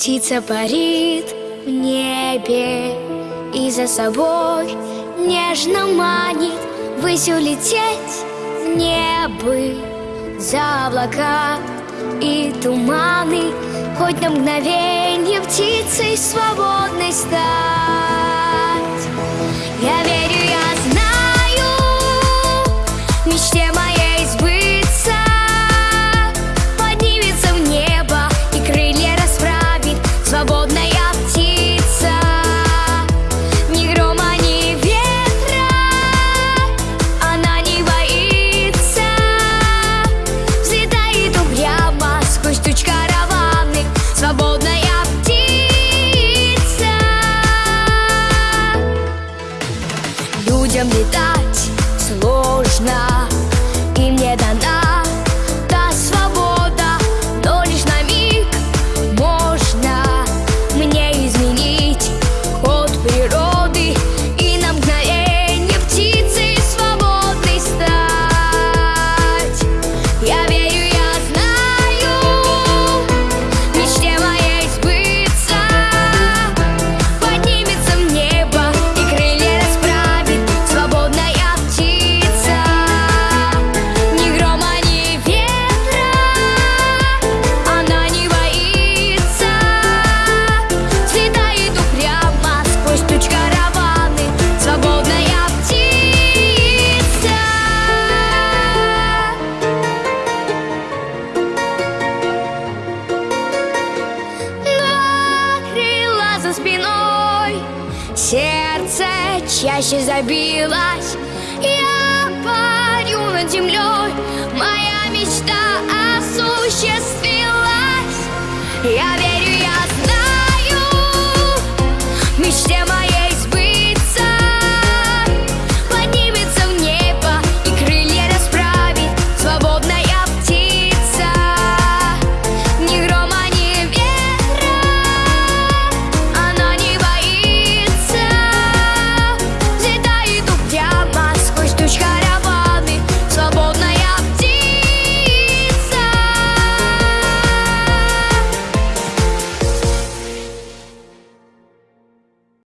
Птица парит в небе И за собой нежно манит. Высь улететь в небо За облака и туманы. Хоть на мгновенье птицей свободной стать людям летать. Сложно. за спиной. Сердце чаще забилось. Я парю над землей. Моя мечта осуществилась. Я